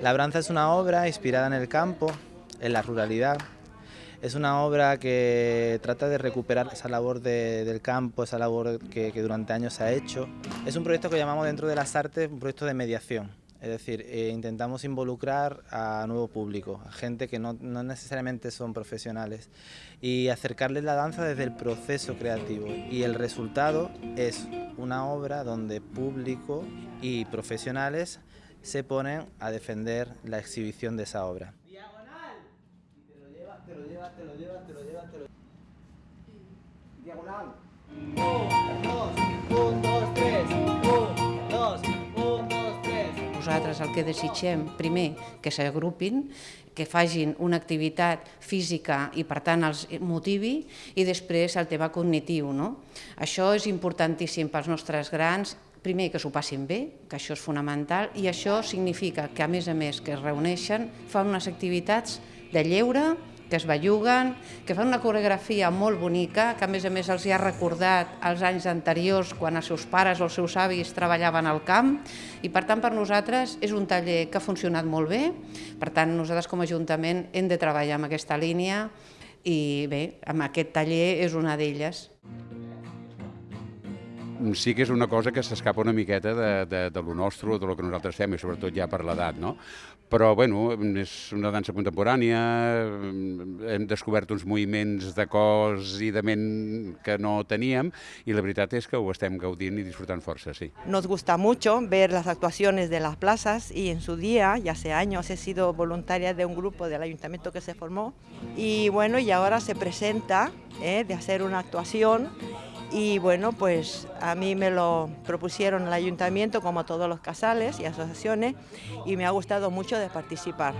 Labranza es una obra inspirada en el campo, en la ruralidad. Es una obra que trata de recuperar esa labor del campo, esa labor que durante años se ha hecho. Es un proyecto que llamamos dentro de las artes un proyecto de mediación. Es decir, eh, intentamos involucrar a nuevo público, a gente que no, necesariamente son profesionales y acercarles la danza desde el proceso creativo. Y el resultado es una obra donde público y profesionales se ponen a defender la exhibición de esa obra. Diagonal. te lo llevas, te lo llevas, te lo llevas, te lo llevas, Diagonal. Nosaltres el que desitgem, primer, que s'agrupin, que fagin una activitat física i per tant els motivi i després el tema cognitiu. No? Això és importantíssim pels nostres grans primer que s'ho passin bé, que això és fonamental, i això significa que a més a més que es reuneixen, fan unes activitats de lleure, que es belluguen, que fan una coreografia molt bonica, que a més a més els hi ha recordat els anys anteriors quan els seus pares o els seus avis treballaven al camp. I per tant per nosaltres és un taller que ha funcionat molt bé, per tant nosaltres com a Ajuntament hem de treballar amb aquesta línia i bé, amb aquest taller és una d'elles sí que és una cosa que s'escapa una miqueta de, de, de lo nostre, de lo que nosaltres fem, i sobretot ja per l'edat, no? Però, bueno, és una dansa contemporània, hem descobert uns moviments de cos i de ment que no teníem, i la veritat és que ho estem gaudint i disfrutant força, sí. Nos gusta mucho ver las actuaciones de las plazas y en su día, ya hace años, he sido voluntaria de un grupo del ayuntamiento que se formó y bueno, y ahora se presenta eh, de hacer una actuación y bueno, pues a mí me lo propusieron el ayuntamiento como todos los casales y asociaciones y me ha gustado mucho de participar.